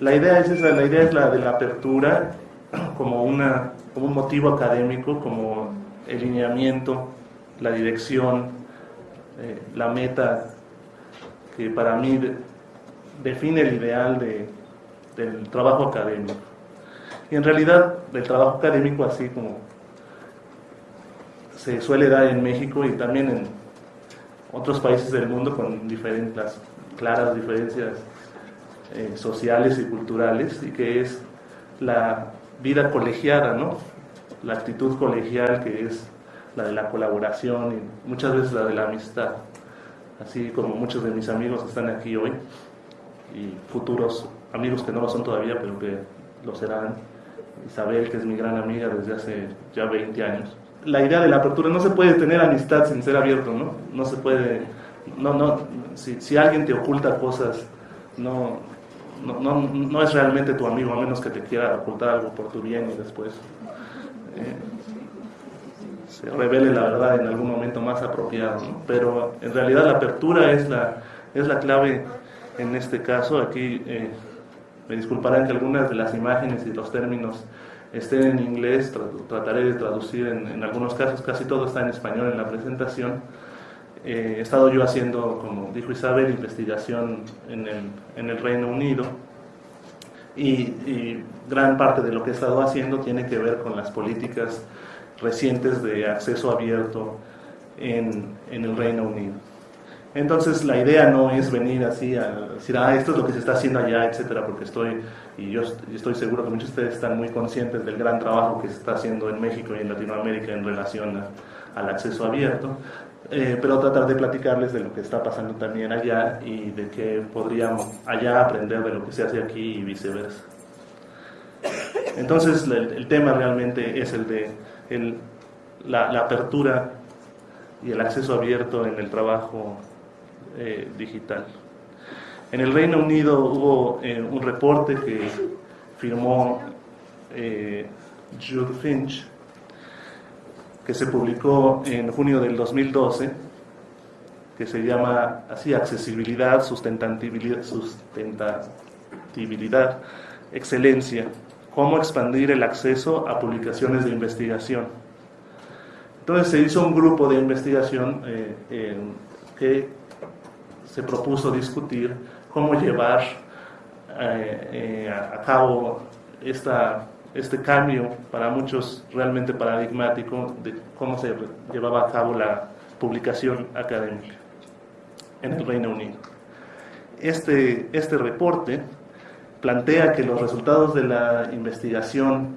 La idea es esa, la idea es la de la apertura como, una, como un motivo académico, como el lineamiento, la dirección, eh, la meta que para mí define el ideal de, del trabajo académico. Y en realidad el trabajo académico, así como se suele dar en México y también en otros países del mundo con diferentes, claras diferencias eh, sociales y culturales, y que es la vida colegiada, ¿no? la actitud colegial que es la de la colaboración y muchas veces la de la amistad, así como muchos de mis amigos están aquí hoy y futuros amigos que no lo son todavía, pero que lo serán. Isabel, que es mi gran amiga desde hace ya 20 años. La idea de la apertura, no se puede tener amistad sin ser abierto, ¿no? No se puede, no, no, si, si alguien te oculta cosas, no, no, no, no, es realmente tu amigo, a menos que te quiera ocultar algo por tu bien y después eh, se revele la verdad en algún momento más apropiado. ¿no? Pero en realidad la apertura es la, es la clave en este caso. Aquí eh, me disculparán que algunas de las imágenes y los términos estén en inglés, trataré de traducir en, en, algunos casos, casi todo está en español en la presentación. Eh, he estado yo haciendo, como dijo Isabel, investigación en el, Reino Unido y, gran parte de lo que he estado haciendo tiene que ver con las políticas recientes de acceso abierto en, el Reino Unido. Entonces la idea no es venir así a decir, ah, esto es lo que se está haciendo allá, etcétera, porque estoy, y yo estoy seguro que muchos de ustedes están muy conscientes del gran trabajo que se está haciendo en México y en Latinoamérica en relación al acceso abierto, eh, pero tratar de platicarles de lo que está pasando también allá y de que podríamos allá aprender de lo que se hace aquí y viceversa. Entonces el, el tema realmente es el de el, la, la apertura y el acceso abierto en el trabajo eh, digital. En el Reino Unido hubo eh, un reporte que firmó eh, Jude Finch, que se publicó en junio del 2012, que se llama así accesibilidad, sustentabilidad, excelencia, cómo expandir el acceso a publicaciones de investigación. Entonces se hizo un grupo de investigación eh, que se propuso discutir cómo llevar eh, eh, a cabo esta, este cambio para muchos realmente paradigmático de cómo se llevaba a cabo la publicación académica en el Reino Unido. Este, este reporte plantea que los resultados de la investigación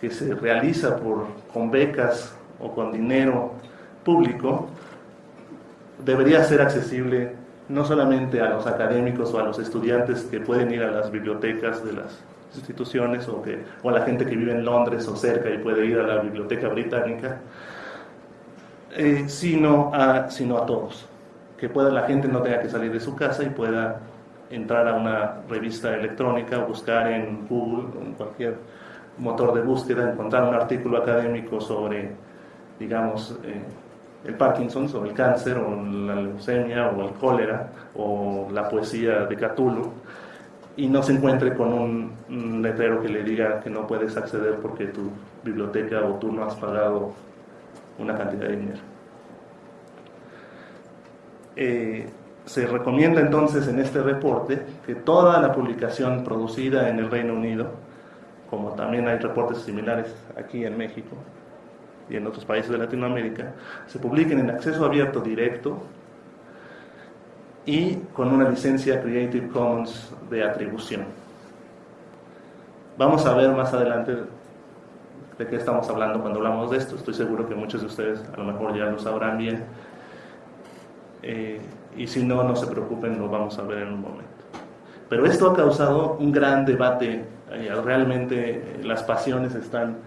que se realiza por, con becas o con dinero público debería ser accesible no solamente a los académicos o a los estudiantes que pueden ir a las bibliotecas de las instituciones o, que, o a la gente que vive en Londres o cerca y puede ir a la biblioteca británica, eh, sino, a, sino a todos. Que pueda, la gente no tenga que salir de su casa y pueda entrar a una revista electrónica, buscar en Google, en cualquier motor de búsqueda, encontrar un artículo académico sobre, digamos, eh, el Parkinson o el cáncer o la leucemia o el cólera o la poesía de Cthulhu y no se encuentre con un, letrero que le diga que no puedes acceder porque tu biblioteca o tú no has pagado una cantidad de dinero. Eh, se recomienda entonces en este reporte que toda la publicación producida en el Reino Unido, como también hay reportes similares aquí en México, y en otros países de Latinoamérica, se publiquen en acceso abierto directo y con una licencia Creative Commons de atribución. Vamos a ver más adelante de qué estamos hablando cuando hablamos de esto. Estoy seguro que muchos de ustedes a lo mejor ya lo sabrán bien. Eh, y si no, no se preocupen, lo vamos a ver en un momento. Pero esto ha causado un gran debate. Eh, realmente las pasiones están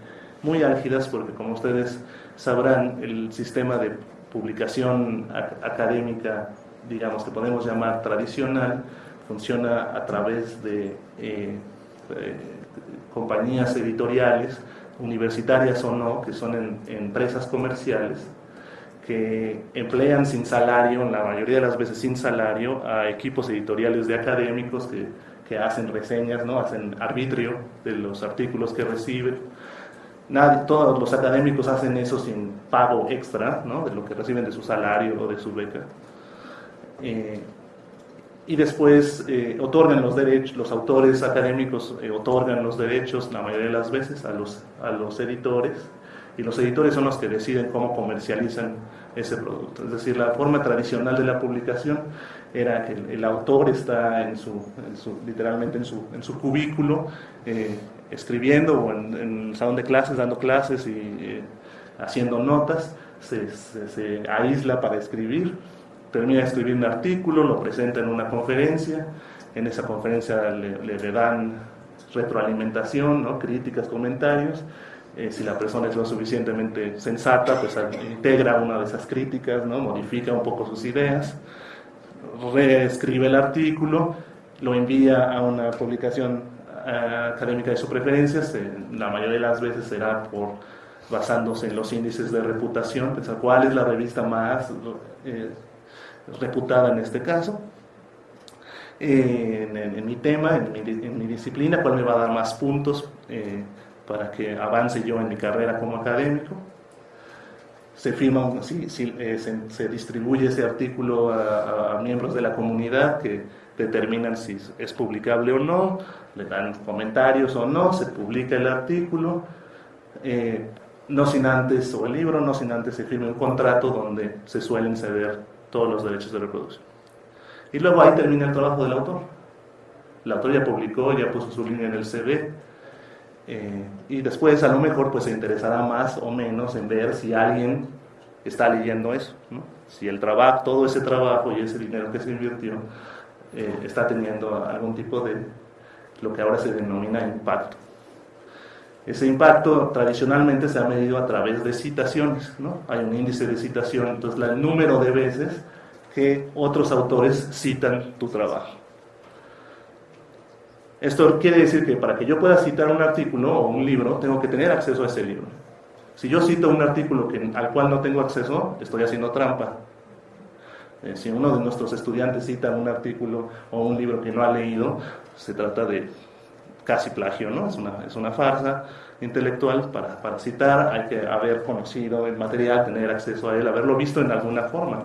muy álgidas porque como ustedes sabrán el sistema de publicación académica, digamos que podemos llamar tradicional, funciona a través de eh, eh, compañías editoriales, universitarias o no, que son empresas comerciales, que emplean sin salario, la mayoría de las veces sin salario, a equipos editoriales de académicos que que hacen reseñas, ¿no? hacen arbitrio de los artículos que reciben. Todos los académicos hacen eso sin pago extra ¿no? de lo que reciben de su salario o de su beca. Eh, y después eh, otorgan los derechos, los autores académicos eh, otorgan los derechos la mayoría de las veces a los, a los editores y los editores son los que deciden cómo comercializan ese producto. Es decir, la forma tradicional de la publicación era que el, autor está en su, literalmente en su, en su cubículo escribiendo o en, el salón de clases dando clases y haciendo notas, se aísla para escribir termina de escribir un artículo, lo presenta en una conferencia, en esa conferencia le, dan retroalimentación, ¿no? críticas, comentarios. Eh, si la persona es lo suficientemente sensata, pues integra una de esas críticas, ¿no? modifica un poco sus ideas, reescribe el artículo, lo envía a una publicación eh, académica de su preferencia, la mayoría de las veces será por basándose en los índices de reputación, pensar cuál es la revista más eh, reputada en este caso, en, mi tema, en mi, disciplina, cuál me va a dar más puntos eh, para que avance yo en mi carrera como académico. Se firma, eh, se, distribuye ese artículo a, miembros de la comunidad que determinan si es publicable o no, le dan comentarios o no, se publica el artículo. Eh, no sin antes, o el libro, no sin antes se firme un contrato donde se suelen ceder todos los derechos de reproducción. Y luego ahí termina el trabajo del autor. El autor ya publicó, ya puso su línea en el CV, eh, y después a lo mejor pues se interesará más o menos en ver si alguien está leyendo eso, si el trabajo, todo ese trabajo y ese dinero que se invirtió eh, está teniendo algún tipo de lo que ahora se denomina impacto. Ese impacto tradicionalmente se ha medido a través de citaciones, ¿no? Hay un índice de citación, entonces el número de veces que otros autores citan tu trabajo. Esto quiere decir que para que yo pueda citar un artículo o un libro, tengo que tener acceso a ese libro. Si yo cito un artículo al cual no tengo acceso, estoy haciendo trampa. Eh, si uno de nuestros estudiantes cita un artículo o un libro que no ha leído, se trata de casi plagio, ¿no? Es una, es una farsa intelectual para, para, citar, hay que haber conocido el material, tener acceso a él, haberlo visto en alguna forma.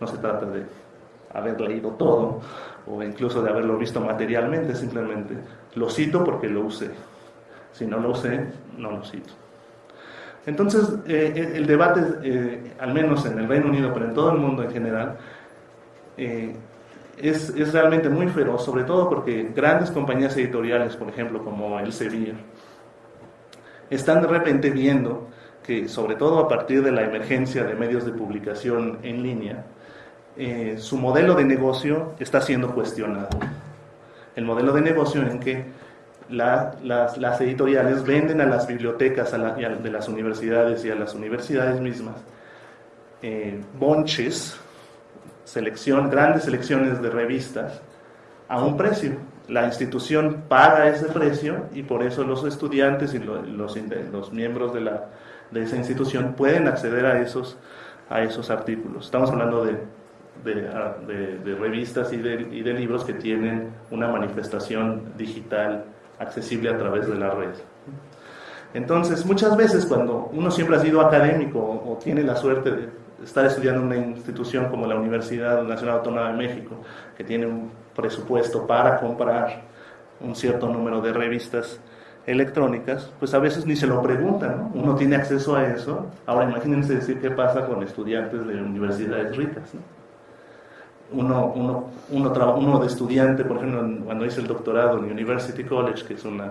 No se trata de haber leído todo o incluso de haberlo visto materialmente, simplemente lo cito porque lo usé. Si no lo usé, no lo cito. Entonces, eh, el debate, eh, al menos en el Reino Unido, pero en todo el mundo en general, eh, es, es, realmente muy feroz, sobre todo porque grandes compañías editoriales, por ejemplo, como el Elsevier, están de repente viendo que, sobre todo a partir de la emergencia de medios de publicación en línea, eh, su modelo de negocio está siendo cuestionado. El modelo de negocio en que las, las, editoriales venden a las bibliotecas de las universidades y a las universidades mismas eh, bonches selección, grandes selecciones de revistas a un precio. La institución paga ese precio y por eso los estudiantes y los, los, miembros de, la, de, esa institución pueden acceder a esos, a esos artículos. Estamos hablando de, de, de revistas y, y de, libros que tienen una manifestación digital accesible a través de la red. Entonces, muchas veces cuando uno siempre ha sido académico o tiene la suerte de estar estudiando en una institución como la Universidad Nacional Autónoma de México, que tiene un presupuesto para comprar un cierto número de revistas electrónicas, pues a veces ni se lo preguntan, ¿no? Uno tiene acceso a eso. Ahora imagínense decir qué pasa con estudiantes de universidades ricas, ¿no? Uno, uno, uno, de estudiante, por ejemplo, cuando hice el doctorado en University College, que es una,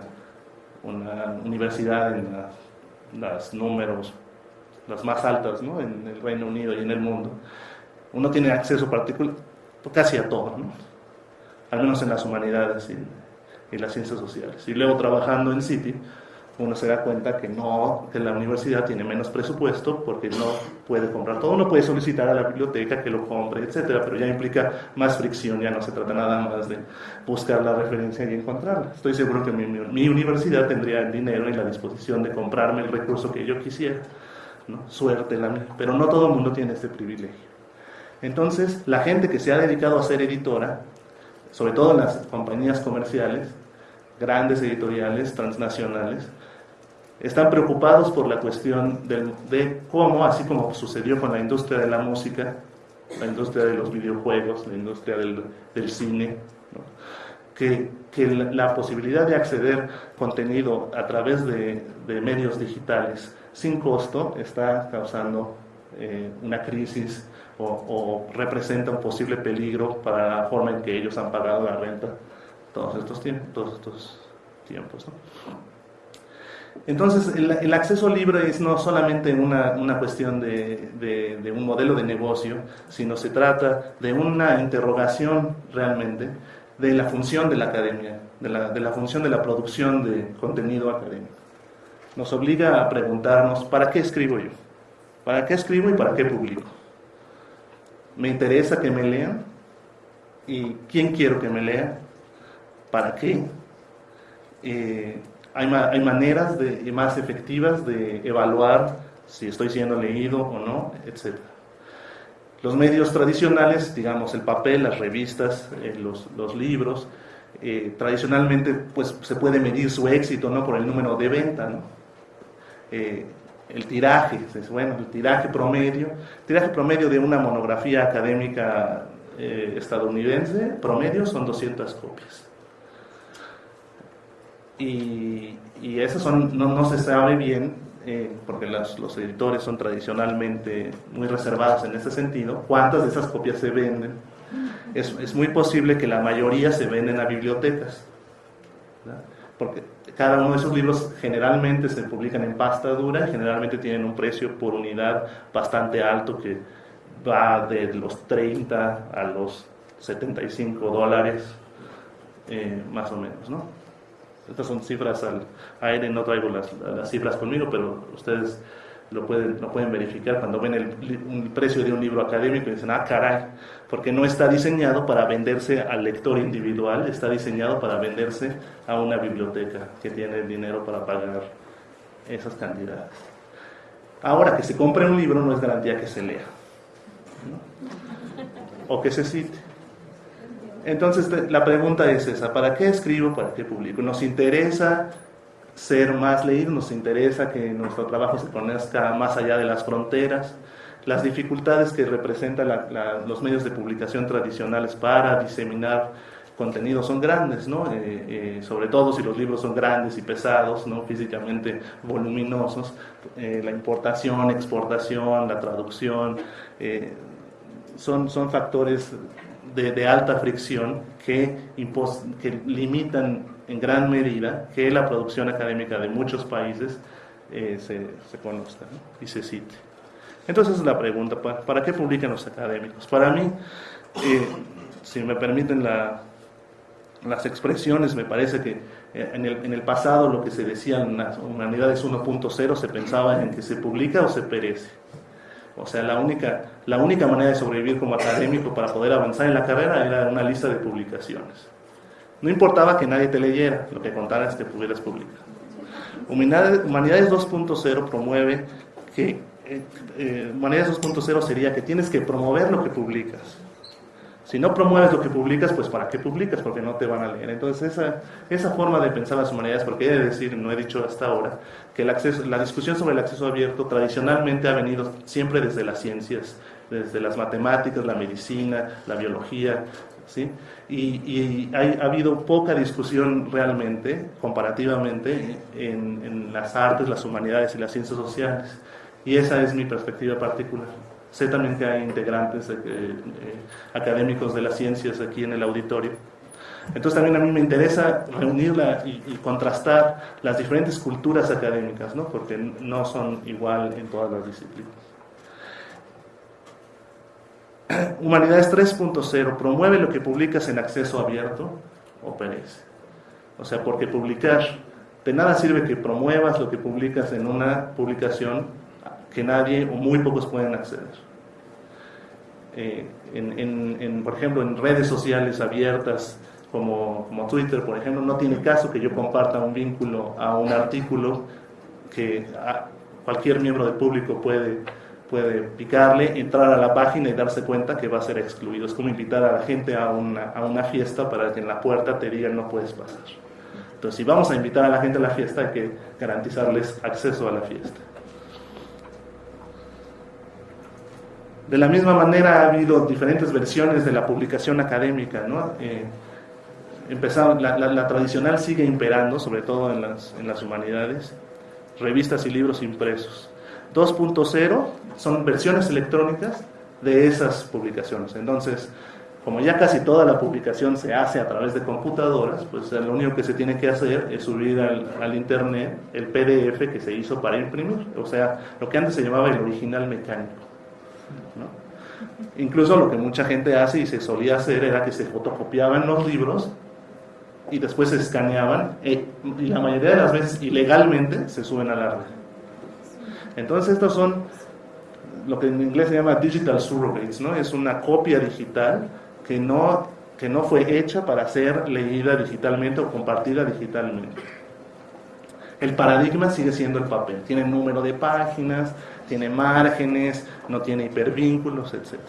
una universidad en los números las más altas ¿no? en el Reino Unido y en el mundo, uno tiene acceso particular casi a todo, ¿no? al menos en las humanidades y, y, las ciencias sociales. Y luego trabajando en City, uno se da cuenta que no, que la universidad tiene menos presupuesto porque no puede comprar todo, uno puede solicitar a la biblioteca que lo compre, etcétera, pero ya implica más fricción, ya no se trata nada más de buscar la referencia y encontrarla. Estoy seguro que mi, mi universidad tendría el dinero y la disposición de comprarme el recurso que yo quisiera suerte, pero no todo el mundo tiene este privilegio. Entonces, la gente que se ha dedicado a ser editora sobre todo las compañías comerciales, grandes editoriales, transnacionales, están preocupados por la cuestión de cómo, así como sucedió con la industria de la música, la industria de los videojuegos, la industria del, cine, que, la, posibilidad de acceder contenido a través de, medios digitales sin costo está causando eh, una crisis o, representa un posible peligro para la forma en que ellos han pagado la renta todos estos tiempos. Todos estos tiempos Entonces, el, acceso libre es no solamente una, una cuestión de, de, un modelo de negocio, sino se trata de una interrogación realmente de la función de la academia, de la, de la función de la producción de contenido académico. Nos obliga a preguntarnos, ¿para qué escribo yo? ¿Para qué escribo y para qué publico? ¿Me interesa que me lean? ¿Y quién quiero que me lea? ¿Para qué? Eh, hay, hay, maneras de, más efectivas de evaluar si estoy siendo leído o no, etc. Los medios tradicionales, digamos el papel, las revistas, eh, los, libros, eh, tradicionalmente pues, se puede medir su éxito ¿no? por el número de venta. ¿no? El tiraje, bueno, el tiraje promedio, tiraje promedio de una monografía académica estadounidense, promedio son 200 copias y, y eso son, no, no, se sabe bien, eh, porque los editores son tradicionalmente muy reservados en ese sentido, cuántas de esas copias se venden. Es, es muy posible que la mayoría se venden a bibliotecas, porque cada uno de esos libros generalmente se publican en pasta dura generalmente tienen un precio por unidad bastante alto que va de los 30 a los 75 dólares, eh, más o menos, ¿no? Estas son cifras al aire, no traigo las cifras conmigo, pero ustedes lo pueden, lo pueden verificar cuando ven el, precio de un libro académico y dicen, ah, caray, porque no está diseñado para venderse al lector individual, está diseñado para venderse a una biblioteca que tiene el dinero para pagar esas cantidades. Ahora, que se compre un libro no es garantía que se lea, o que se cite. Entonces la pregunta es esa, ¿para qué escribo? ¿Para qué publico? ¿Nos interesa ser más leídos? ¿Nos interesa que nuestro trabajo se conozca más allá de las fronteras? Las dificultades que representan los medios de publicación tradicionales para diseminar contenido son grandes, ¿no? Eh, eh, sobre todo si los libros son grandes y pesados, ¿no? físicamente voluminosos, eh, la importación, exportación, la traducción, son, son factores de, alta fricción que, que limitan en gran medida que la producción académica de muchos países eh, se, se, conozca y se cite. Entonces la pregunta, ¿para, qué publican los académicos? Para mí, eh, si me permiten la, las expresiones, me parece que eh, en el, en el, pasado lo que se decía en las humanidades 1.0 se pensaba en que se publica o se perece. O sea, la única, la única manera de sobrevivir como académico para poder avanzar en la carrera era una lista de publicaciones. No importaba que nadie te leyera, lo que contaras que pudieras publicar. Humanidades 2.0 promueve que, eh, eh, Humanidades 2.0 sería que tienes que promover lo que publicas. Si no promueves lo que publicas, pues ¿para qué publicas? Porque no te van a leer. Entonces esa, esa forma de pensar las humanidades, porque he de decir, no he dicho hasta ahora, que la discusión sobre el acceso abierto tradicionalmente ha venido siempre desde las ciencias, desde las matemáticas, la medicina, la biología, ¿sí? Y, ha habido poca discusión realmente, comparativamente, en, en las artes, las humanidades y las ciencias sociales. Y esa es mi perspectiva particular. Sé también que hay integrantes eh, eh, académicos de las ciencias aquí en el auditorio. Entonces también a mí me interesa reunirla y, contrastar las diferentes culturas académicas, ¿no? porque no son igual en todas las disciplinas. Humanidades 3.0 promueve lo que publicas en acceso abierto o perece. O sea, porque publicar, de nada sirve que promuevas lo que publicas en una publicación que nadie o muy pocos pueden acceder. Eh, en, por ejemplo, en redes sociales abiertas como, como, Twitter, por ejemplo, no tiene caso que yo comparta un vínculo a un artículo que cualquier miembro del público puede, puede picarle, entrar a la página y darse cuenta que va a ser excluido. Es como invitar a la gente a una, a una fiesta para que en la puerta te digan no puedes pasar. Entonces, si vamos a invitar a la gente a la fiesta, hay que garantizarles acceso a la fiesta. De la misma manera ha habido diferentes versiones de la publicación académica. ¿no? Eh, la, la, tradicional sigue imperando, sobre todo en las, en las humanidades, revistas y libros impresos. 2.0 son versiones electrónicas de esas publicaciones. Entonces, como ya casi toda la publicación se hace a través de computadoras, pues lo único que se tiene que hacer es subir al, internet el PDF que se hizo para imprimir, o sea, lo que antes se llamaba el original mecánico. Incluso lo que mucha gente hace y se solía hacer era que se fotocopiaban los libros y después se escaneaban eh, y la mayoría de las veces ilegalmente se suben a la red. Entonces estos son lo que en inglés se llama digital surrogates, ¿no? Es una copia digital que no, que no fue hecha para ser leída digitalmente o compartida digitalmente. El paradigma sigue siendo el papel. Tiene número de páginas, tiene márgenes, no tiene hipervínculos, etc.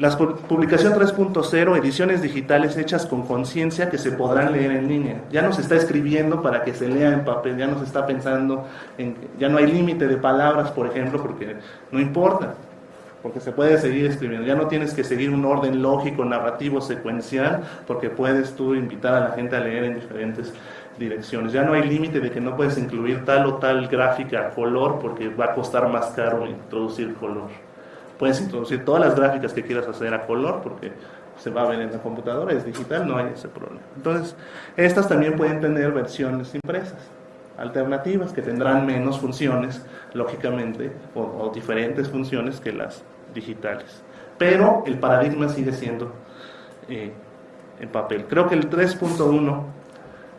La publicación 3.0, ediciones digitales hechas con conciencia que se podrán leer en línea. Ya no se está escribiendo para que se lea en papel, ya no se está pensando en, ya no hay límite de palabras, por ejemplo, porque no importa, porque se puede seguir escribiendo. Ya no tienes que seguir un orden lógico, narrativo, secuencial, porque puedes tú invitar a la gente a leer en diferentes direcciones. Ya no hay límite de que no puedes incluir tal o tal gráfica color porque va a costar más caro introducir color Puedes introducir todas las gráficas que quieras hacer a color porque se va a ver en la computadora, es digital, no hay ese problema. Entonces, estas también pueden tener versiones impresas, alternativas, que tendrán menos funciones, lógicamente, o, diferentes funciones que las digitales. Pero el paradigma sigue siendo eh, en papel. Creo que el 3.1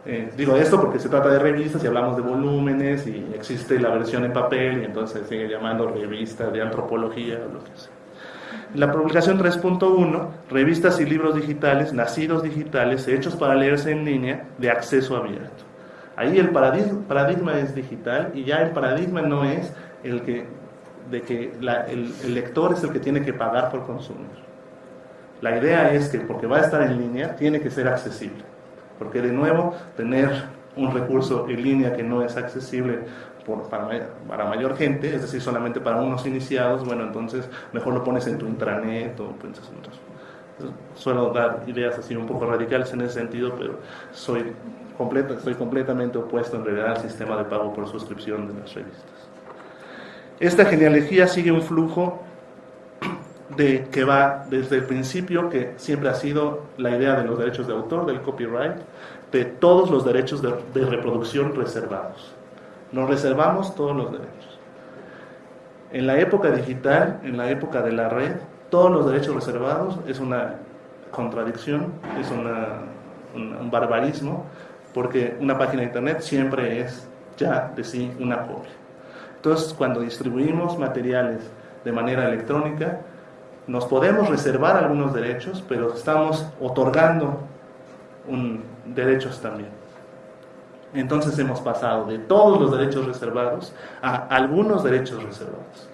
eh, digo esto porque se trata de revistas y hablamos de volúmenes y existe la versión en papel y entonces sigue llamando revista de antropología o lo que sea. La publicación 3.1, revistas y libros digitales, nacidos digitales, hechos para leerse en línea, de acceso abierto. Ahí el paradigma, es digital y ya el paradigma no es el que, de que el, el lector es el que tiene que pagar por consumir. La idea es que porque va a estar en línea, tiene que ser accesible. Porque de nuevo, tener un recurso en línea que no es accesible por, para, mayor gente, es decir, solamente para unos iniciados, bueno, entonces mejor lo pones en tu intranet o piensas en. Suelo dar ideas así un poco radicales en ese sentido, pero soy, completa, estoy completamente opuesto en realidad al sistema de pago por suscripción de las revistas. Esta genealogía sigue un flujo de que va desde el principio, que siempre ha sido la idea de los derechos de autor, del copyright, de todos los derechos de, reproducción reservados. Nos reservamos todos los derechos. En la época digital, en la época de la red, todos los derechos reservados es una contradicción, es un, barbarismo, porque una página de internet siempre es ya de sí una copia. Entonces, cuando distribuimos materiales de manera electrónica, nos podemos reservar algunos derechos, pero estamos otorgando derechos también. Entonces hemos pasado de todos los derechos reservados a algunos derechos reservados.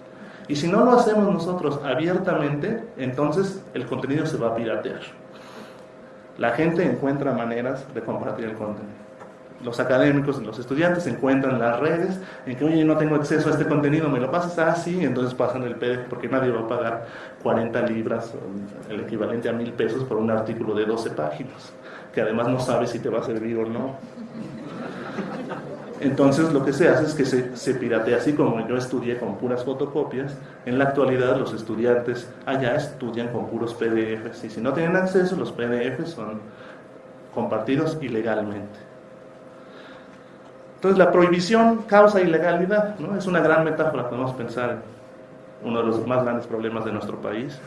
Y si no lo hacemos nosotros abiertamente, entonces el contenido se va a piratear. La gente encuentra maneras de compartir el contenido los académicos, los estudiantes encuentran las redes en que, oye, no tengo acceso a este contenido, me lo pasas así, entonces pasan el PDF porque nadie va a pagar 40 libras, el equivalente a mil pesos por un artículo de 12 páginas, que además no sabe si te va a servir o no. Entonces lo que se hace es que se, se piratea, así como yo estudié con puras fotocopias, en la actualidad los estudiantes allá estudian con puros PDFs y si no tienen acceso los PDFs son compartidos ilegalmente. Entonces la prohibición causa ilegalidad, ¿no? Es una gran metáfora, podemos pensar en uno de los más grandes problemas de nuestro país.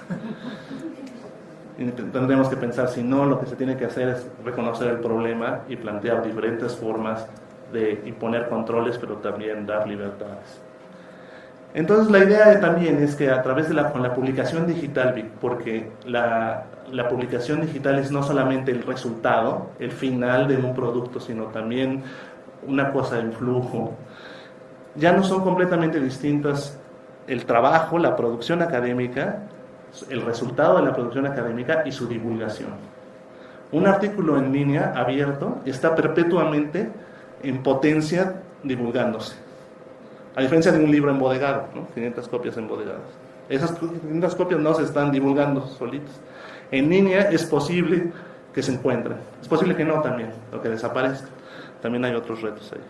Y tendremos que pensar, si no, lo que se tiene que hacer es reconocer el problema y plantear diferentes formas de imponer controles, pero también dar libertades. Entonces la idea también es que a través de la, con la publicación digital, porque la, la publicación digital es no solamente el resultado, el final de un producto, sino también una cosa en flujo. ya no son completamente distintas el trabajo, la producción académica, el resultado de la producción académica y su divulgación. Un artículo en línea abierto está perpetuamente en potencia divulgándose. A diferencia de un libro embodegado, ¿no? 500 copias embodegadas. Esas 500 copias no se están divulgando solitas. En línea es posible que se encuentren. Es posible que no también, o que desaparezca. También hay otros retos ahí.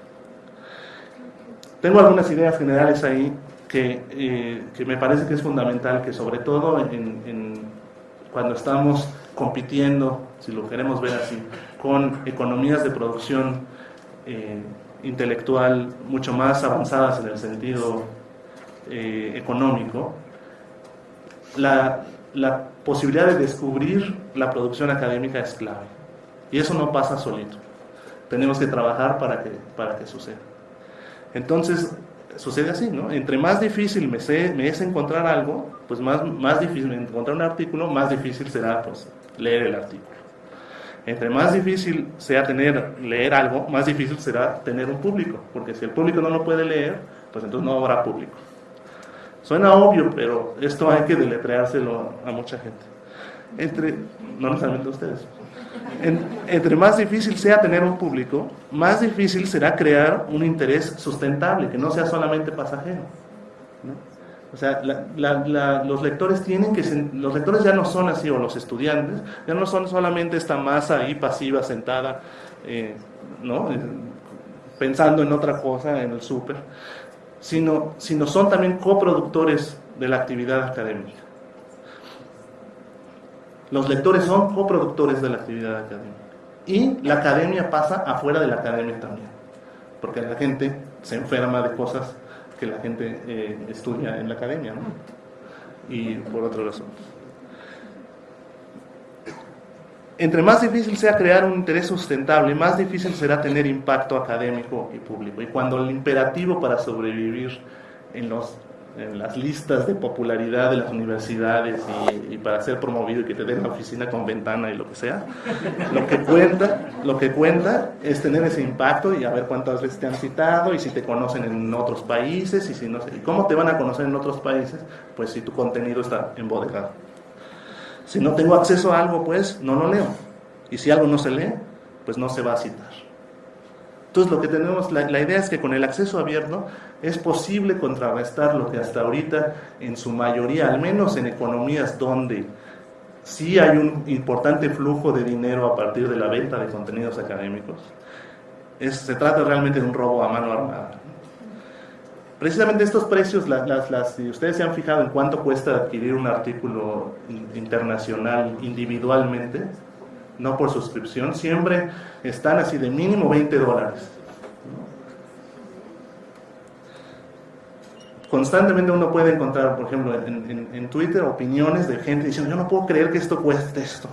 Tengo algunas ideas generales ahí que, eh, que me parece que es fundamental que sobre todo cuando estamos compitiendo, si lo queremos ver así, con economías de producción eh, intelectual mucho más avanzadas en el sentido eh, económico, la, la posibilidad de descubrir la producción académica es clave. Y eso no pasa solito. Tenemos que trabajar para que, para que suceda. Entonces, sucede así, ¿no? Entre más difícil me, me es encontrar algo, pues más, más difícil encontrar un artículo, más difícil será pues, leer el artículo. Entre más difícil sea tener, leer algo, más difícil será tener un público, porque si el público no lo puede leer, pues entonces no habrá público. Suena obvio, pero esto hay que deletreárselo a mucha gente. Entre, no necesariamente a ustedes. Entre más difícil sea tener un público, más difícil será crear un interés sustentable, que no sea solamente pasajero. O sea, los lectores tienen que, los lectores ya no son así, o los estudiantes, ya no son solamente esta masa ahí pasiva, sentada, eh, ¿no? pensando en otra cosa, en el súper, sino, sino son también coproductores de la actividad académica. Los lectores son coproductores de la actividad académica. Y la academia pasa afuera de la academia también, porque la gente se enferma de cosas que la gente eh, estudia en la academia, ¿no? Y por otra razón. Entre más difícil sea crear un interés sustentable, más difícil será tener impacto académico y público. Y cuando el imperativo para sobrevivir en, los, en las listas de popularidad de las universidades y, para ser promovido y que te den la oficina con ventana y lo que sea, lo que cuenta, lo que cuenta es tener ese impacto y a ver cuántas veces te han citado y si te conocen en otros países y si no sé, cómo te van a conocer en otros países, pues si tu contenido está embodegado. Si no tengo acceso a algo, pues no lo leo. Y si algo no se lee, pues no se va a citar. Entonces lo que tenemos, la, idea es que con el acceso abierto es posible contrarrestar lo que hasta ahorita, en su mayoría, al menos en economías donde sí hay un importante flujo de dinero a partir de la venta de contenidos académicos, se trata realmente de un robo a mano armada. Precisamente estos precios, si ustedes se han fijado en cuánto cuesta adquirir un artículo internacional individualmente, no por suscripción, siempre están así de mínimo 20 dólares. Constantemente uno puede encontrar, por ejemplo, en, Twitter opiniones de gente diciendo, yo no puedo creer que esto cueste esto.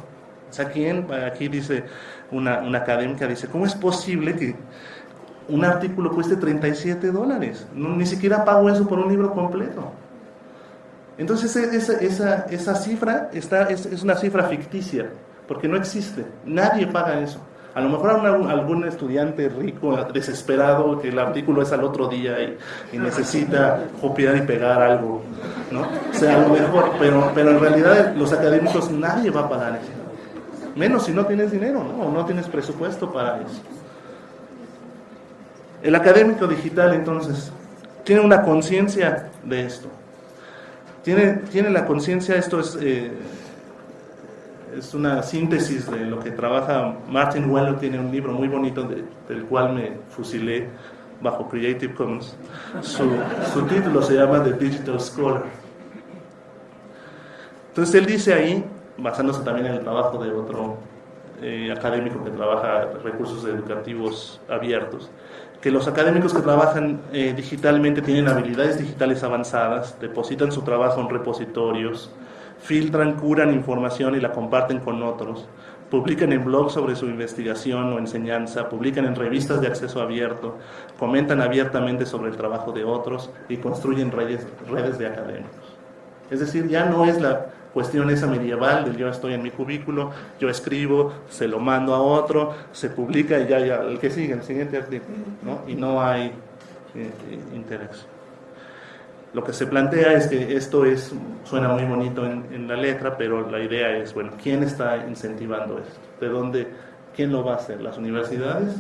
O sea, ¿quién? Aquí dice una, una académica, dice, ¿cómo es posible que un artículo cueste 37 dólares. ni siquiera pago eso por un libro completo. Entonces esa, esa, cifra está, es, una cifra ficticia, porque no existe. Nadie paga eso. A lo mejor algún estudiante rico, desesperado, que el artículo es al otro día y, necesita copiar y pegar algo, ¿no? O sea, a lo mejor, pero, pero en realidad los académicos nadie va a pagar eso. Menos si no tienes dinero, ¿no? O no tienes presupuesto para eso. El académico digital entonces tiene una conciencia de esto. Tiene, tiene la conciencia, esto es, eh, es una síntesis de lo que trabaja Martin Weller, tiene un libro muy bonito del cual me fusilé bajo Creative Commons. Su, su título se llama The Digital Scholar. Entonces él dice ahí, basándose también en el trabajo de otro eh, académico que trabaja recursos educativos abiertos, que los académicos que trabajan eh, digitalmente tienen habilidades digitales avanzadas, depositan su trabajo en repositorios, filtran, curan información y la comparten con otros, publican en blogs sobre su investigación o enseñanza, publican en revistas de acceso abierto, comentan abiertamente sobre el trabajo de otros y construyen redes, redes de académicos. Es decir, ya no es la cuestión esa medieval del yo estoy en mi cubículo, yo escribo, se lo mando a otro, se publica y ya, ya el que sigue, el siguiente artículo, ¿no? Y no hay eh, interacción. Lo que se plantea es que esto es, suena muy bonito en, la letra, pero la idea es, bueno, ¿quién está incentivando esto? ¿De dónde? ¿Quién lo va a hacer? ¿Las universidades?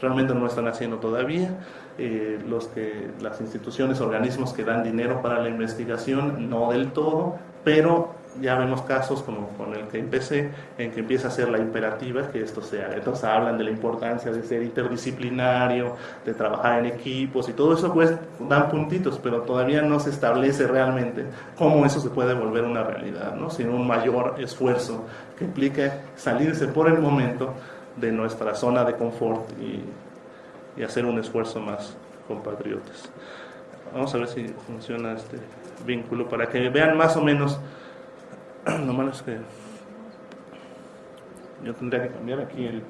Realmente no lo están haciendo todavía. Eh, los que, las instituciones, organismos que dan dinero para la investigación, no del todo, pero ya vemos casos como con el que empecé, en que empieza a ser la imperativa que esto sea. Entonces hablan de la importancia de ser interdisciplinario, de trabajar en equipos y todo eso pues dan puntitos, pero todavía no se establece realmente cómo eso se puede volver una realidad, ¿no? sin un mayor esfuerzo que implique salirse por el momento de nuestra zona de confort y, y hacer un esfuerzo más compatriotas. Vamos a ver si funciona este vínculo para que vean más o menos lo malo es que yo tendría que cambiar aquí el,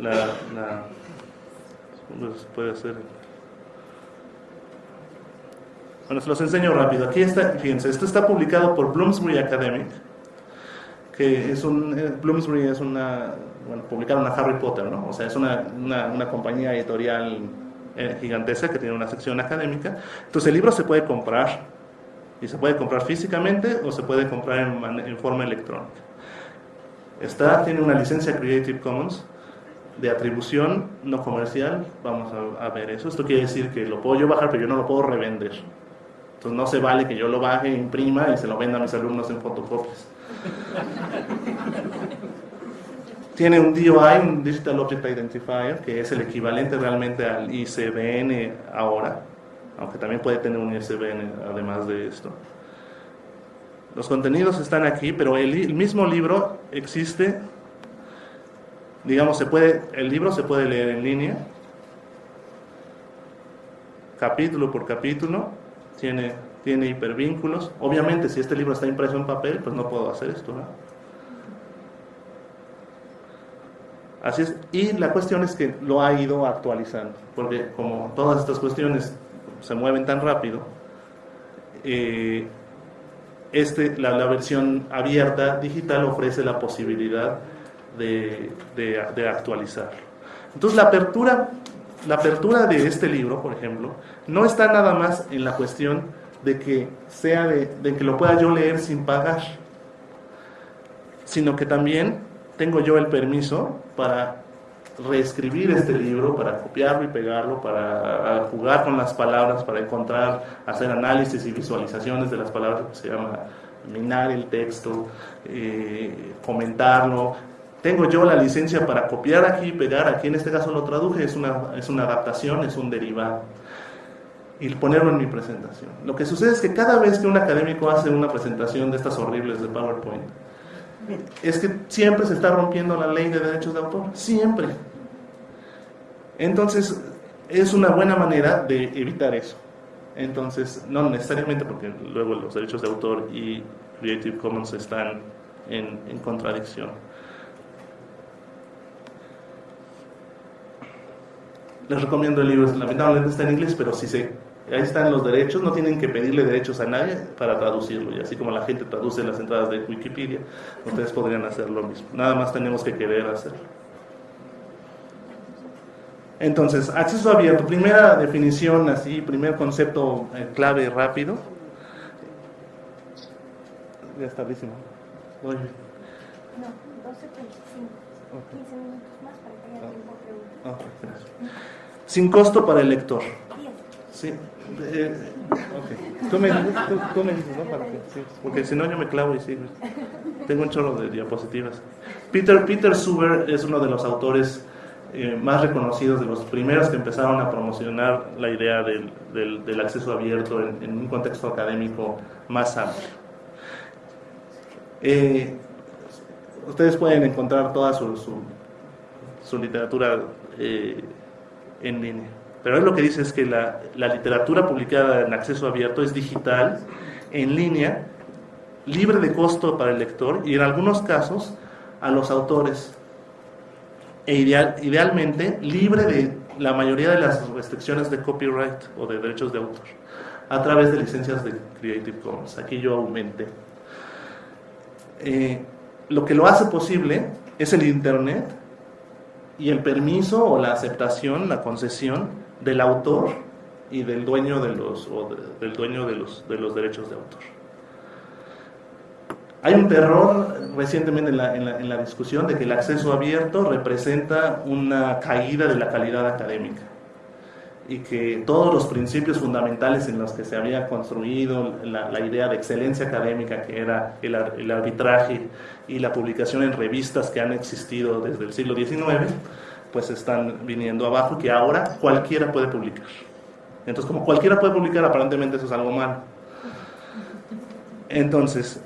la, la pues puede hacer bueno se los enseño rápido. Aquí está fíjense esto está publicado por Bloomsbury Academic que es un eh, Bloomsbury es una bueno publicaron a Harry Potter no o sea es una, una, una compañía editorial eh, gigantesca que tiene una sección académica. Entonces el libro se puede comprar y se puede comprar físicamente o se puede comprar en, forma electrónica. Está, tiene una licencia Creative Commons de atribución no comercial. Vamos a, ver eso. Esto quiere decir que lo puedo yo bajar, pero yo no lo puedo revender. Entonces no se vale que yo lo baje, imprima y se lo venda a mis alumnos en fotocopias. Tiene un DOI, un Digital Object Identifier, que es el equivalente realmente al ICBN ahora aunque también puede tener un ISBN además de esto. Los contenidos están aquí, pero el, mismo libro existe, digamos, se puede, el libro se puede leer en línea, capítulo por capítulo, tiene, tiene hipervínculos. Obviamente, si este libro está impreso en papel, pues no puedo hacer esto, Así es. Y la cuestión es que lo ha ido actualizando, porque como todas estas cuestiones se mueven tan rápido, eh, este, la, versión abierta digital ofrece la posibilidad de, de, actualizarlo. Entonces la apertura, la apertura de este libro, por ejemplo, no está nada más en la cuestión de que, sea de, de que lo pueda yo leer sin pagar, sino que también tengo yo el permiso para reescribir este libro, para copiarlo y pegarlo, para jugar con las palabras, para encontrar, hacer análisis y visualizaciones de las palabras, que se llama minar el texto, eh, comentarlo. Tengo yo la licencia para copiar aquí y pegar, aquí en este caso lo traduje, es una, es una adaptación, es un derivado, y ponerlo en mi presentación. Lo que sucede es que cada vez que un académico hace una presentación de estas horribles de PowerPoint, es que siempre se está rompiendo la ley de derechos de autor, siempre. Entonces, es una buena manera de evitar eso. Entonces, no necesariamente porque luego los derechos de autor y Creative Commons están en, contradicción. Les recomiendo el libro, lamentablemente está en inglés, pero si se ahí están los derechos, no tienen que pedirle derechos a nadie para traducirlo. Y así como la gente traduce las entradas de Wikipedia, ustedes podrían hacer lo mismo. Nada más tenemos que querer hacerlo. Entonces, acceso abierto, primera definición, así, primer concepto eh, clave rápido. Ya está tardísimo. No, 12.35. 15 minutos más para que haya tiempo a preguntar. Sin costo para el lector. Sí. Eh, tú, me, dices, ¿no? Para que, porque si no yo me clavo y sigo. Tengo un chorro de diapositivas. Peter, Peter Suber es uno de los autores eh, más reconocidos, de los primeros que empezaron a promocionar la idea del, del, acceso abierto en, un contexto académico más amplio. Eh, ustedes pueden encontrar toda su, su, su literatura en línea. Pero él lo que dice es que la, literatura publicada en acceso abierto es digital, en línea, libre de costo para el lector y en algunos casos a los autores. E ideal, idealmente libre de la mayoría de las restricciones de copyright o de derechos de autor a través de licencias de Creative Commons. Aquí yo aumenté. Eh, lo que lo hace posible es el Internet y el permiso o la aceptación, la concesión del autor y del dueño de los, del dueño de los, de los derechos de autor. Hay un terror recientemente en la, en la discusión de que el acceso abierto representa una caída de la calidad académica y que todos los principios fundamentales en los que se había construido la, idea de excelencia académica, que era el, el, arbitraje y la publicación en revistas que han existido desde el siglo XIX, pues están viniendo abajo que ahora cualquiera puede publicar. Entonces, como cualquiera puede publicar, aparentemente eso es algo malo. Entonces,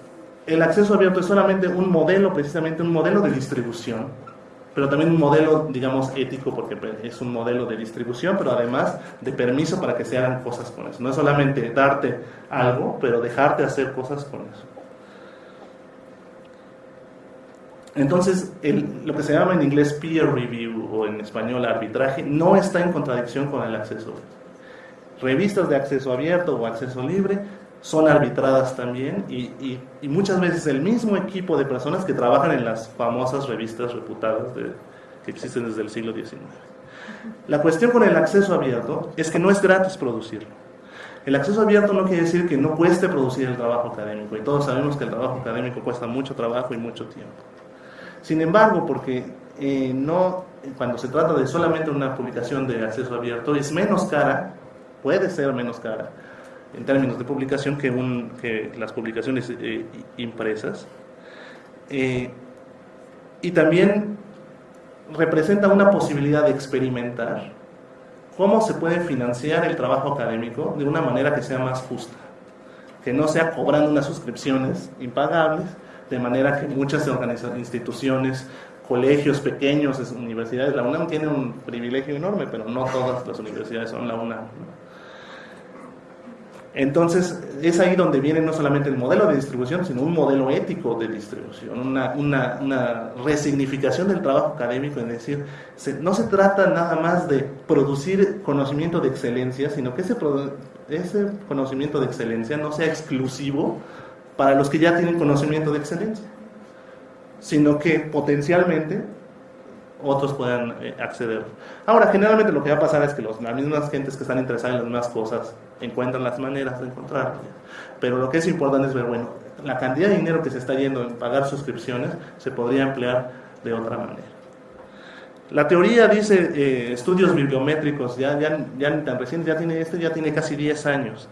el acceso abierto es solamente un modelo, precisamente un modelo de distribución pero también un modelo, digamos, ético, porque es un modelo de distribución, pero además de permiso para que se hagan cosas con eso. No es solamente darte algo, pero dejarte hacer cosas con eso. Entonces, lo que se llama en inglés peer review o en español arbitraje no está en contradicción con el acceso. Revistas de acceso abierto o acceso libre son arbitradas también y, muchas veces el mismo equipo de personas que trabajan en las famosas revistas reputadas que existen desde el siglo XIX. La cuestión con el acceso abierto es que no es gratis producirlo. El acceso abierto no quiere decir que no cueste producir el trabajo académico y todos sabemos que el trabajo académico cuesta mucho trabajo y mucho tiempo. Sin embargo, porque eh, no, cuando se trata de solamente una publicación de acceso abierto, es menos cara, puede ser menos cara, en términos de publicación que, un, que las publicaciones eh, impresas. Eh, y también representa una posibilidad de experimentar cómo se puede financiar el trabajo académico de una manera que sea más justa, que no sea cobrando unas suscripciones impagables, de manera que muchas instituciones, colegios pequeños, universidades, la UNAM tiene un privilegio enorme, pero no todas las universidades son la UNAM. Entonces, es ahí donde viene no solamente el modelo de distribución, sino un modelo ético de distribución, una, resignificación del trabajo académico, es decir, no se trata nada más de producir conocimiento de excelencia, sino que ese, ese conocimiento de excelencia no sea exclusivo para los que ya tienen conocimiento de excelencia, sino que potencialmente otros puedan eh, acceder. Ahora, generalmente lo que va a pasar es que los, las mismas gentes que están interesadas en las mismas cosas encuentran las maneras de encontrarlo. Pero lo que es importante es ver, bueno, la cantidad de dinero que se está yendo en pagar suscripciones se podría emplear de otra manera. La teoría dice eh, estudios bibliométricos, ya, ya, ya tan reciente, ya tiene, este ya tiene casi 10 años,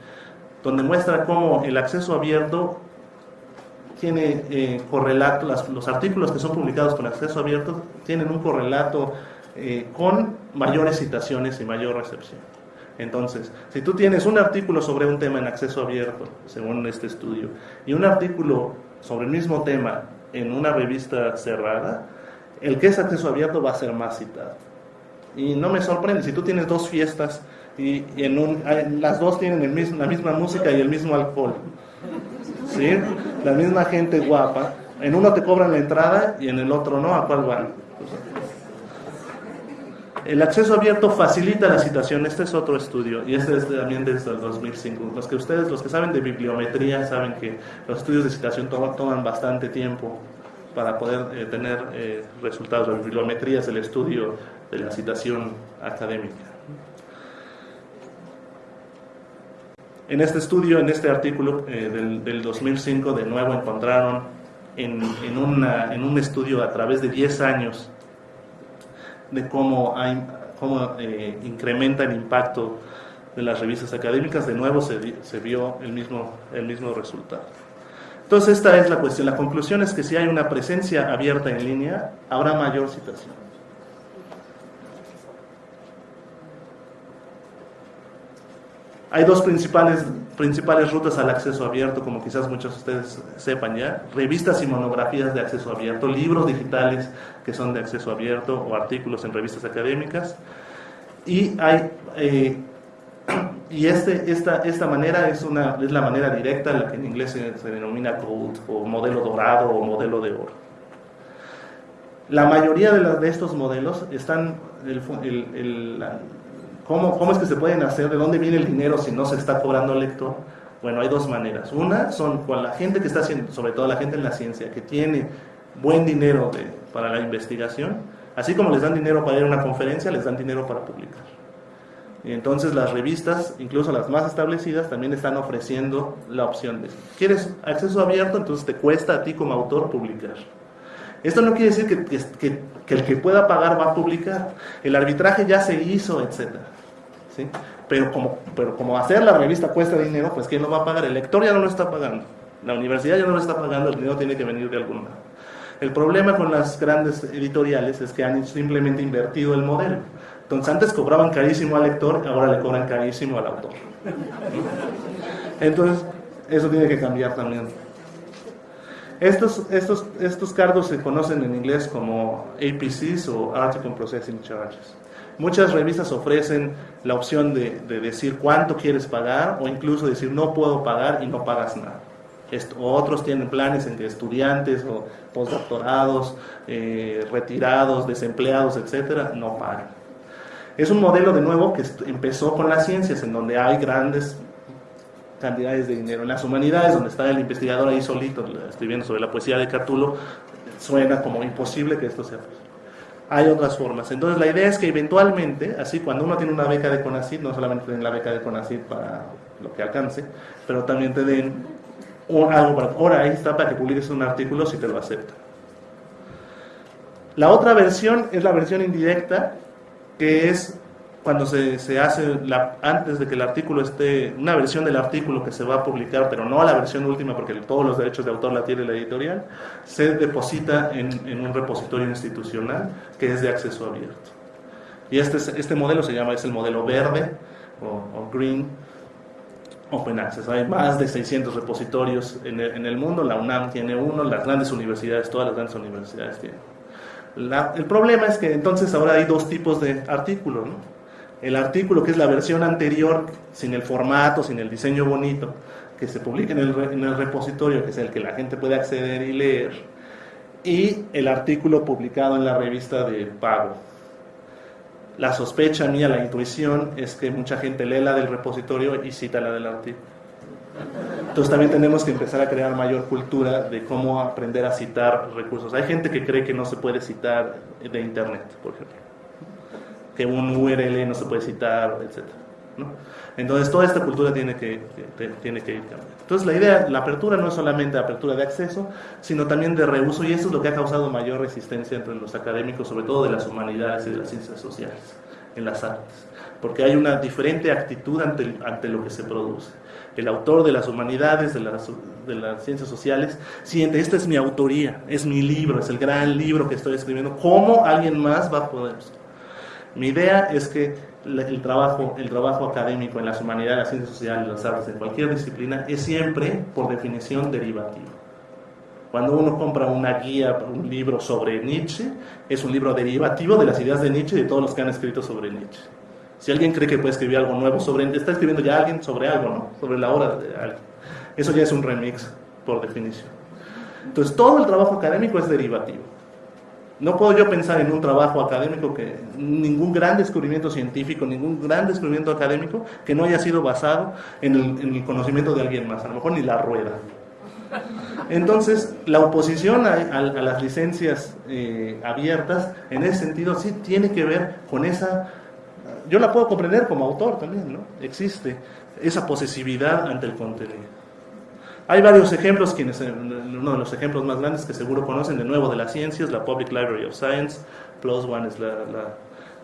donde muestra cómo el acceso abierto tiene eh, correlato, los artículos que son publicados con acceso abierto tienen un correlato eh, con mayores citaciones y mayor recepción. Entonces, si tú tienes un artículo sobre un tema en acceso abierto, según este estudio, y un artículo sobre el mismo tema en una revista cerrada, el que es acceso abierto va a ser más citado. Y no me sorprende, si tú tienes dos fiestas y, las dos tienen la misma música y el mismo alcohol, ¿sí? La misma gente guapa. En uno te cobran la entrada y en el otro no, ¿a cuál van? El acceso abierto facilita la citación, este es otro estudio y este es también desde el 2005. Los que ustedes, los que saben de bibliometría, saben que los estudios de citación toman, bastante tiempo para poder eh, tener eh, resultados. La bibliometría es el estudio de la citación académica. En este estudio, en este artículo eh, del, 2005, de nuevo encontraron en, un estudio a través de 10 años de cómo, cómo eh, incrementa el impacto de las revistas académicas, de nuevo se, se, vio el mismo, el mismo resultado. Entonces esta es la cuestión. La conclusión es que si hay una presencia abierta en línea, habrá mayor citación. Hay dos principales, principales rutas al acceso abierto, como quizás muchos de ustedes sepan ya. Revistas y monografías de acceso abierto, libros digitales que son de acceso abierto o artículos en revistas académicas. Y hay... Eh, y este, esta, esta manera es, una, es la manera directa, la que en inglés se, denomina gold o modelo dorado o modelo de oro. La mayoría de, de estos modelos están, ¿Cómo, ¿Cómo es que se pueden hacer? ¿De dónde viene el dinero si no se está cobrando al lector? Bueno, hay dos maneras. Una son con la gente que está haciendo, sobre todo la gente en la ciencia, que tiene buen dinero de, para la investigación, Así como les dan dinero para ir a una conferencia, les dan dinero para publicar. Y entonces las revistas, incluso las más establecidas, también están ofreciendo la opción de, ¿quieres acceso abierto? Entonces te cuesta a ti como autor publicar. Esto no quiere decir que, que, que el que pueda pagar va a publicar. El arbitraje ya se hizo, etc. Pero, como, pero como hacer la revista cuesta dinero, pues ¿quién lo va a pagar? El lector ya no lo está pagando. La universidad ya no lo está pagando, el dinero tiene que venir de algún lado. El problema con las grandes editoriales es que han simplemente invertido el modelo. Entonces antes cobraban carísimo al lector, ahora le cobran carísimo al autor. Entonces, eso tiene que cambiar también. Estos cargos se conocen en inglés como APCs o Article Processing Charges. Muchas revistas ofrecen la opción de, de decir cuánto quieres pagar o incluso decir no puedo pagar y no pagas nada otros tienen planes en que estudiantes o postdoctorados, eh, retirados, desempleados, etcétera, no pagan. Es un modelo de nuevo que empezó con las ciencias, en donde hay grandes cantidades de dinero. En las humanidades, donde está el investigador ahí solito escribiendo sobre la poesía de Catulo, suena como imposible que esto sea posible. Hay otras formas. Entonces la idea es que eventualmente, así cuando uno tiene una beca de CONACYT, no solamente den la beca de CONACYT para lo que alcance, pero también te den algo para, ahora ahí está para que publiques un artículo si te lo acepta. La otra versión es la versión indirecta, que es cuando se, se hace la, antes de que el artículo esté, una versión del artículo que se va a publicar, pero no la versión última porque todos los derechos de autor la tiene la editorial, se deposita en, en un repositorio institucional que es de acceso abierto. Y este, este modelo se llama, es el modelo verde o, green, Open Access. Hay más de 600 repositorios en el, mundo, la UNAM tiene uno, las grandes universidades, todas las grandes universidades tienen. el problema es que entonces ahora hay dos tipos de artículos. El artículo que es la versión anterior, sin el formato, sin el diseño bonito, que se publica en el, en el repositorio, que es el que la gente puede acceder y leer, y el artículo publicado en la revista de pago, la sospecha mía, la intuición, es que mucha gente lee la del repositorio y cita la del artículo. Entonces también tenemos que empezar a crear mayor cultura de cómo aprender a citar recursos. Hay gente que cree que no se puede citar de Internet, por ejemplo. Que un URL no se puede citar, etc. Entonces toda esta cultura tiene que, tiene que ir cambiando. Entonces la idea, la apertura no es solamente apertura de acceso, sino también de reuso y eso es lo que ha causado mayor resistencia entre los académicos, sobre todo de las humanidades y de las ciencias sociales, en las artes, porque hay una diferente actitud ante, ante lo que se produce. El autor de las humanidades, de las, de las ciencias sociales, siente, esta es mi autoría, es mi libro, es el gran libro que estoy escribiendo, ¿cómo alguien más va a poder? Mi idea es que el trabajo, el trabajo académico en las humanidades, las ciencias sociales, las artes, en cualquier disciplina, es siempre, por definición, derivativo. Cuando uno compra una guía, un libro sobre Nietzsche, es un libro derivativo de las ideas de Nietzsche y de todos los que han escrito sobre Nietzsche. Si alguien cree que puede escribir algo nuevo sobre, está escribiendo ya alguien sobre algo, ¿no? Sobre la obra de alguien. Eso ya es un remix, por definición. Entonces, todo el trabajo académico es derivativo. No puedo yo pensar en un trabajo académico que ningún gran descubrimiento científico, ningún gran descubrimiento académico que no haya sido basado en el, conocimiento de alguien más, a lo mejor ni la rueda. Entonces, la oposición a, las licencias eh, abiertas, en ese sentido, sí tiene que ver con esa, yo la puedo comprender como autor también, ¿no? Existe esa posesividad ante el contenido. Hay varios ejemplos, quienes, eh, uno de los ejemplos más grandes que seguro conocen de nuevo de las ciencias, la Public Library of Science, Plus One es la,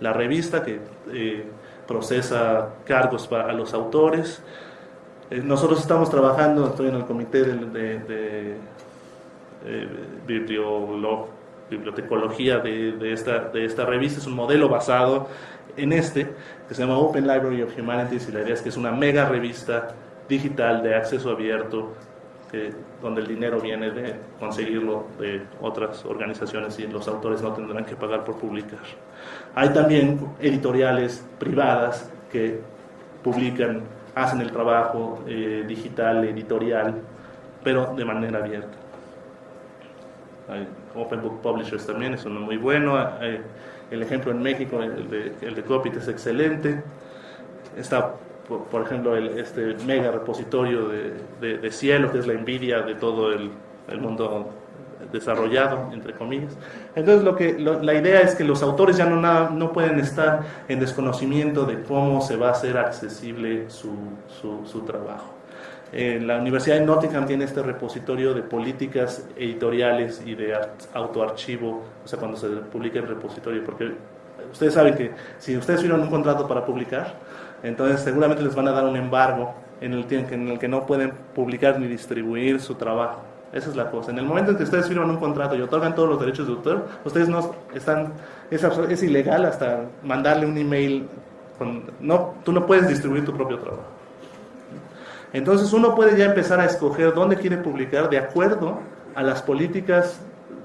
la, revista que eh, procesa cargos para los autores. Eh, nosotros estamos trabajando, estoy en el comité de, bibliotecología de, esta, de esta revista, es un modelo basado en este, que se llama Open Library of Humanities, y la idea es que es una mega revista digital de acceso abierto donde el dinero viene de conseguirlo de otras organizaciones y los autores no tendrán que pagar por publicar. Hay también editoriales privadas que publican, hacen el trabajo eh, digital, editorial, pero de manera abierta. Hay Open Book Publishers también es uno muy bueno. el ejemplo en México, el de, el de Copit es excelente. Está por, ejemplo, el, este mega repositorio de, de, cielo, que es la envidia de todo el, el mundo desarrollado, entre comillas. Entonces, lo que, la idea es que los autores ya no, nada, no pueden estar en desconocimiento de cómo se va a hacer accesible su, su, su trabajo. Eh, la Universidad de Nottingham tiene este repositorio de políticas editoriales y de autoarchivo, o sea, cuando se publica el repositorio, porque ustedes saben que si ustedes firman un contrato para publicar, entonces seguramente les van a dar un embargo en el, en el que no pueden publicar ni distribuir su trabajo. Esa es la cosa. En el momento en que ustedes firman un contrato y otorgan todos los derechos de autor, ustedes no están, es, ilegal hasta mandarle un email. No, tú no puedes distribuir tu propio trabajo. Entonces uno puede ya empezar a escoger dónde quiere publicar de acuerdo a las políticas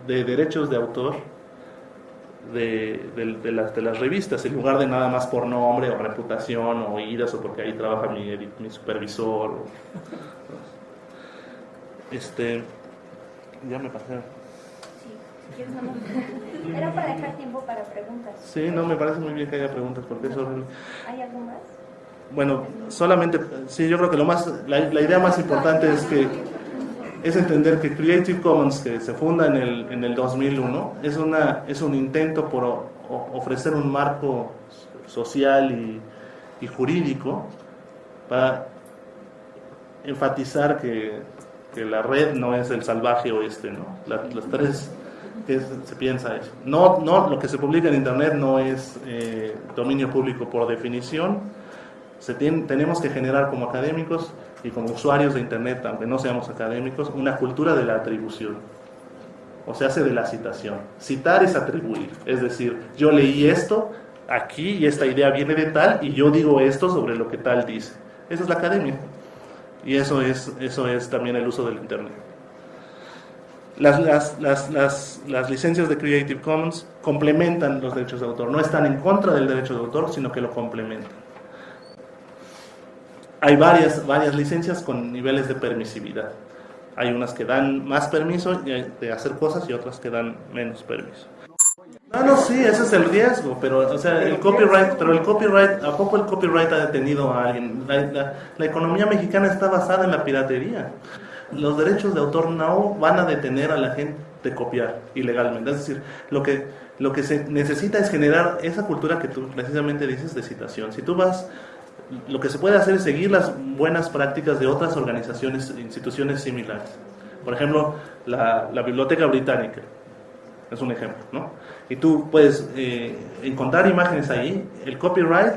de derechos de autor de, de, las, de, las, revistas, en lugar de nada más por nombre o reputación o iras o porque ahí trabaja mi, mi supervisor. este, ya me pasé. Era para dejar tiempo para preguntas. Sí, no, me parece muy bien que haya preguntas porque eso... ¿Hay algo más? Bueno, solamente, sí, yo creo que lo más, la, idea más importante es que es entender que Creative Commons, que se funda en el, en el 2001, es, una, es un intento por ofrecer un marco social y, jurídico para enfatizar que, que, la red no es el salvaje oeste, ¿no? las tres que se piensa eso. No, no, lo que se publica en Internet no es eh, dominio público por definición, tenemos que generar como académicos y como usuarios de Internet, aunque no seamos académicos, una cultura de la atribución. O se hace de la citación. Citar es atribuir. Es decir, yo leí esto aquí y esta idea viene de tal y yo digo esto sobre lo que tal dice. Eso es la academia. Y eso es, eso es también el uso del Internet. Las, las, las, las licencias de Creative Commons complementan los derechos de autor. No están en contra del derecho de autor, sino que lo complementan hay varias, varias licencias con niveles de permisividad. Hay unas que dan más permiso de hacer cosas y otras que dan menos permiso. No, no, sí, ese es el riesgo, pero, o sea, el copyright, pero el copyright, ¿a poco el copyright ha detenido a alguien? La, la, economía mexicana está basada en la piratería. Los derechos de autor no van a detener a la gente de copiar ilegalmente. Es decir, lo que, lo que se necesita es generar esa cultura que tú precisamente dices de citación. Si tú vas lo que se puede hacer es seguir las buenas prácticas de otras organizaciones, instituciones similares. Por ejemplo, la, Biblioteca Británica es un ejemplo, ¿no? Y tú puedes eh, encontrar imágenes ahí. El copyright,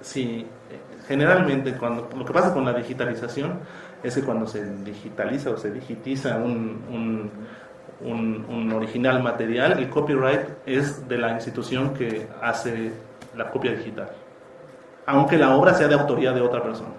si generalmente cuando lo que pasa con la digitalización es que cuando se digitaliza o se digitiza un, un, un original material, el copyright es de la institución que hace la copia digital aunque la obra sea de autoría de otra persona.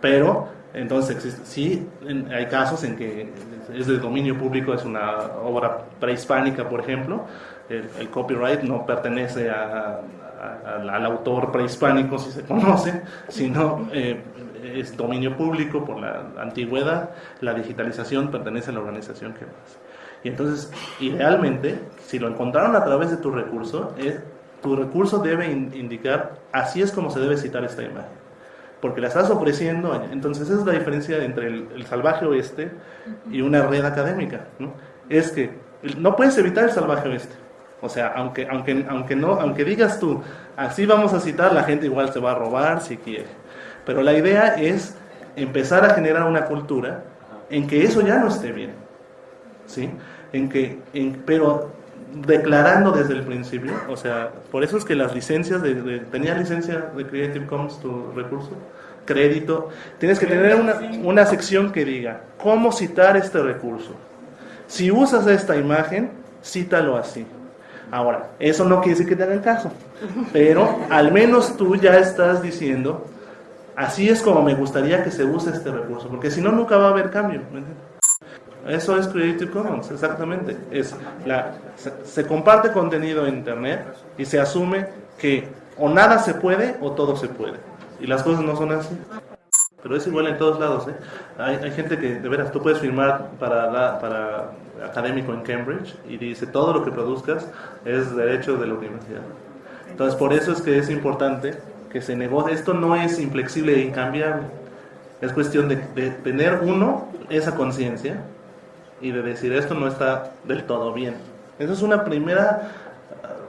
Pero, entonces, sí, hay casos en que es de dominio público, es una obra prehispánica, por ejemplo, el, copyright no pertenece al autor prehispánico, si se conoce, sino eh, es dominio público por la antigüedad, la digitalización pertenece a la organización que más. Y entonces, idealmente, si lo encontraron a través de tu recurso, es tu recurso debe indicar, así es como se debe citar esta imagen. Porque la estás ofreciendo, entonces esa es la diferencia entre el, salvaje oeste y una red académica. ¿no? Es que no puedes evitar el salvaje oeste. O sea, aunque, aunque, aunque, no, aunque digas tú, así vamos a citar, la gente igual se va a robar si quiere. Pero la idea es empezar a generar una cultura en que eso ya no esté bien. ¿sí? En que, en, pero declarando desde el principio, o sea, por eso es que las licencias, de, ¿tenía licencia de Creative Commons tu recurso? Crédito, tienes que tener una, una sección que diga, ¿cómo citar este recurso? Si usas esta imagen, cítalo así. Ahora, eso no quiere decir que te hagan caso, pero al menos tú ya estás diciendo, así es como me gustaría que se use este recurso, porque si no, nunca va a haber cambio. Eso es Creative Commons, exactamente. Es la, se, comparte contenido en Internet y se asume que o nada se puede o todo se puede. Y las cosas no son así. Pero es igual en todos lados. ¿eh? Hay, hay, gente que, de veras, tú puedes firmar para, para académico en Cambridge y dice todo lo que produzcas es derecho de la universidad. Entonces, por eso es que es importante que se negocie. Esto no es inflexible e incambiable. Es cuestión de, de tener uno esa conciencia y de decir esto no está del todo bien. Esa es una primera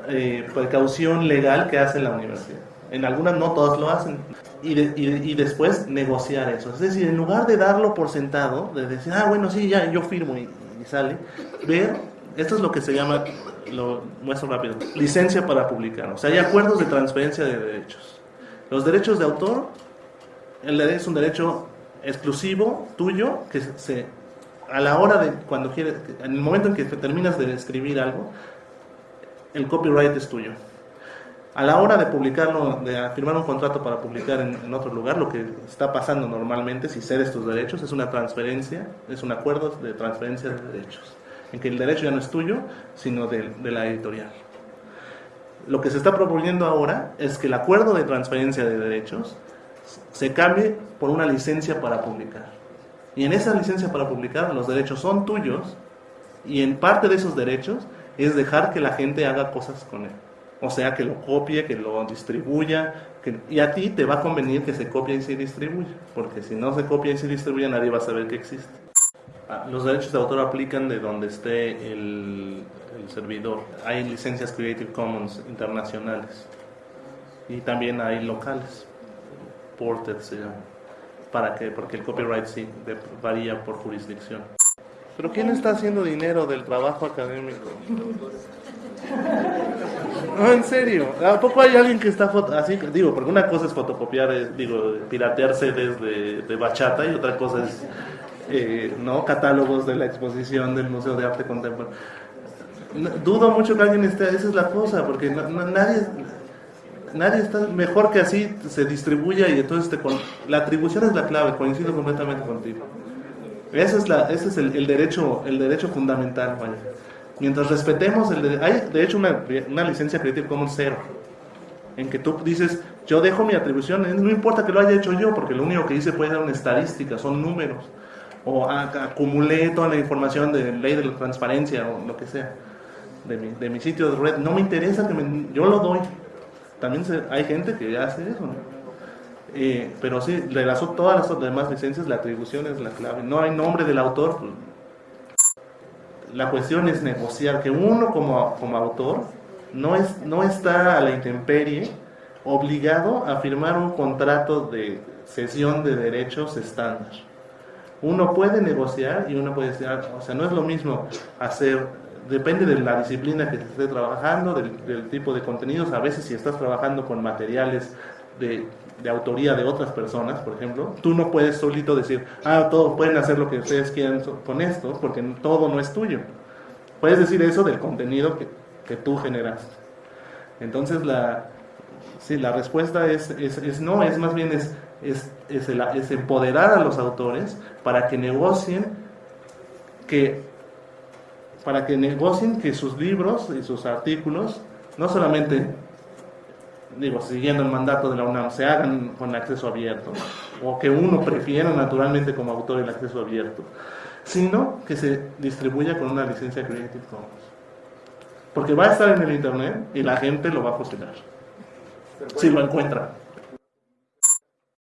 eh, precaución legal que hace la universidad. En algunas no todas lo hacen. Y, y, después negociar eso. Es decir, en lugar de darlo por sentado, de decir, ah, bueno, sí, ya, yo firmo y, y sale, ver, esto es lo que se llama, lo muestro rápido, licencia para publicar. O sea, hay acuerdos de transferencia de derechos. Los derechos de autor, el es un derecho exclusivo tuyo que se a la hora de cuando quieres, en el momento en que terminas de escribir algo, el copyright es tuyo. A la hora de publicarlo, de firmar un contrato para publicar en, otro lugar, lo que está pasando normalmente, si cedes tus derechos, es una transferencia, es un acuerdo de transferencia de derechos, en que el derecho ya no es tuyo, sino de, de la editorial. Lo que se está proponiendo ahora es que el acuerdo de transferencia de derechos se cambie por una licencia para publicar. Y en esa licencia para publicar los derechos son tuyos y en parte de esos derechos es dejar que la gente haga cosas con él. O sea, que lo copie, que lo distribuya, que, y a ti te va a convenir que se copie y se distribuya, porque si no se copia y se distribuye nadie va a saber que existe. Ah, los derechos de autor aplican de donde esté el, el servidor. Hay licencias Creative Commons internacionales y también hay locales. Ported se llama para que, porque el copyright sí varía por jurisdicción. Pero ¿quién está haciendo dinero del trabajo académico? No, en serio. ¿A poco hay alguien que está así? Digo, porque una cosa es fotocopiar, digo, piratearse desde de bachata y otra cosa es, eh, ¿no? Catálogos de la exposición del Museo de Arte Contemporáneo. dudo mucho que alguien esté, esa es la cosa, porque nadie, nadie está mejor que así se distribuya y entonces te la atribución es la clave, coincido completamente contigo. Ese es, el, derecho, el derecho fundamental, Mientras respetemos el de, hay de hecho una, una licencia Creative Commons cero, en que tú dices, yo dejo mi atribución, eh, no importa que lo haya hecho yo, porque lo único que hice puede ser una estadística, son números, o acumulé toda la información de ley de la transparencia o lo que sea, de mi, de mi sitio de red, no me interesa que me, yo lo doy, también hay gente que hace eso, eh, pero sí, de las, todas las demás licencias la atribución es la clave. No hay nombre del autor. Pues, la cuestión es negociar que uno como, como autor no, es, no está a la intemperie obligado a firmar un contrato de cesión de derechos estándar. Uno puede negociar y uno puede decir, o sea, no es lo mismo hacer depende de la disciplina que esté trabajando, del, tipo de contenidos. A veces si estás trabajando con materiales de, de, autoría de otras personas, por ejemplo, tú no puedes solito decir, ah, todos pueden hacer lo que ustedes quieran con esto, porque todo no es tuyo. Puedes decir eso del contenido que, que tú generaste. Entonces la, sí, la respuesta es, es, no, es más bien es, es, es empoderar a los autores para que negocien que para que negocien que sus libros y sus artículos no solamente, digo, siguiendo el mandato de la UNAM, se hagan con acceso abierto, o que uno prefiera naturalmente como autor el acceso abierto, sino que se distribuya con una licencia Creative Commons. Porque va a estar en el Internet y la gente lo va a fusionar, si lo encuentra.